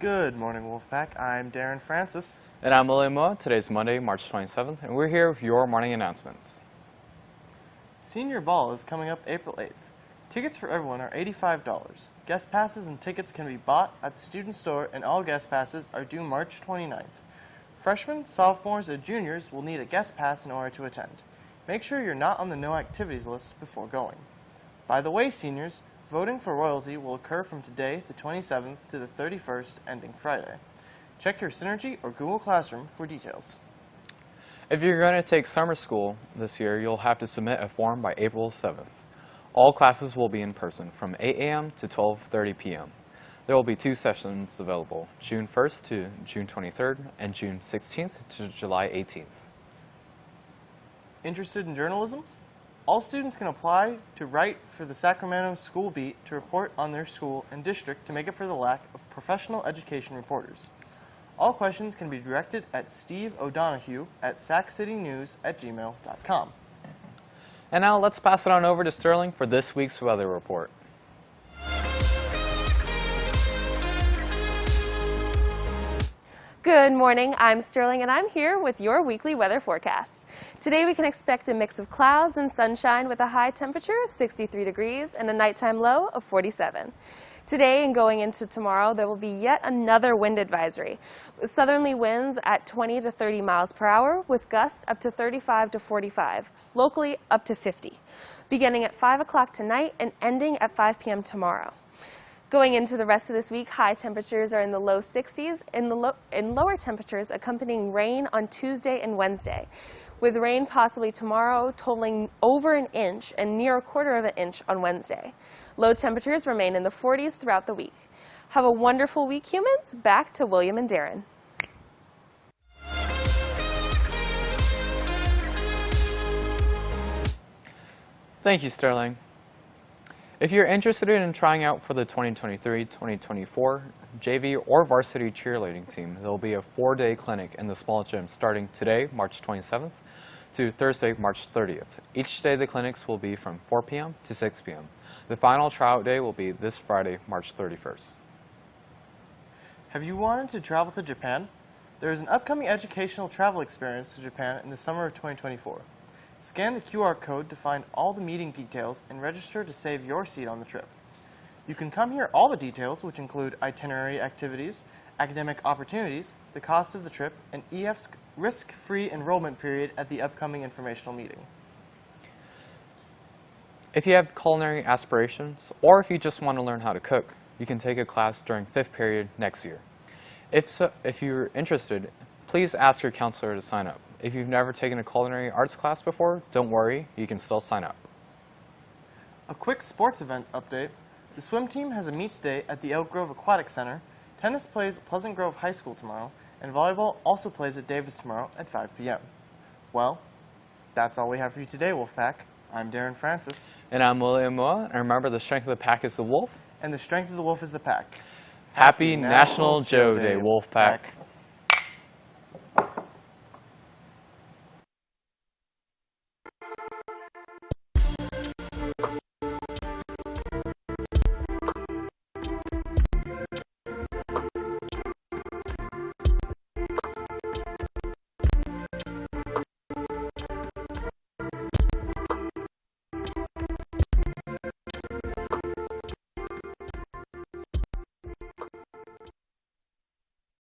Good morning, Wolfpack. I'm Darren Francis. And I'm William Moa. Today's Monday, March 27th, and we're here with your morning announcements. Senior Ball is coming up April 8th. Tickets for everyone are $85. Guest passes and tickets can be bought at the student store, and all guest passes are due March 29th. Freshmen, sophomores, and juniors will need a guest pass in order to attend. Make sure you're not on the no activities list before going. By the way, seniors, voting for royalty will occur from today, the 27th, to the 31st, ending Friday. Check your Synergy or Google Classroom for details. If you're going to take summer school this year, you'll have to submit a form by April 7th. All classes will be in person from 8 a.m. to 12.30 p.m. There will be two sessions available, June 1st to June 23rd and June 16th to July 18th. Interested in journalism? All students can apply to write for the Sacramento School Beat to report on their school and district to make up for the lack of professional education reporters. All questions can be directed at Steve O'Donohue at sacitynews at gmail.com. And now let's pass it on over to Sterling for this week's weather report. Good morning, I'm Sterling and I'm here with your weekly weather forecast. Today we can expect a mix of clouds and sunshine with a high temperature of 63 degrees and a nighttime low of 47. Today and going into tomorrow, there will be yet another wind advisory. Southerly winds at 20 to 30 miles per hour with gusts up to 35 to 45, locally up to 50, beginning at 5 o'clock tonight and ending at 5 p.m. tomorrow. Going into the rest of this week, high temperatures are in the low 60s and, the lo and lower temperatures accompanying rain on Tuesday and Wednesday, with rain possibly tomorrow totaling over an inch and near a quarter of an inch on Wednesday. Low temperatures remain in the 40s throughout the week. Have a wonderful week, humans. Back to William and Darren. Thank you, Sterling. If you're interested in trying out for the 2023-2024 JV or varsity cheerleading team, there will be a four-day clinic in the small gym starting today, March 27th, to Thursday, March 30th. Each day the clinics will be from 4 p.m. to 6 p.m. The final tryout day will be this Friday, March 31st. Have you wanted to travel to Japan? There is an upcoming educational travel experience to Japan in the summer of 2024. Scan the QR code to find all the meeting details and register to save your seat on the trip. You can come here all the details, which include itinerary activities, academic opportunities, the cost of the trip, and EF's risk-free enrollment period at the upcoming informational meeting. If you have culinary aspirations, or if you just want to learn how to cook, you can take a class during fifth period next year. If, so, if you're interested, please ask your counselor to sign up. If you've never taken a culinary arts class before, don't worry, you can still sign up. A quick sports event update. The swim team has a meets day at the Elk Grove Aquatic Center. Tennis plays at Pleasant Grove High School tomorrow, and volleyball also plays at Davis tomorrow at 5 p.m. Well, that's all we have for you today, Wolfpack. I'm Darren Francis. And I'm William Moa, and remember the strength of the pack is the wolf. And the strength of the wolf is the pack. Happy, Happy National, National Joe Day, Wolfpack. Wolfpack.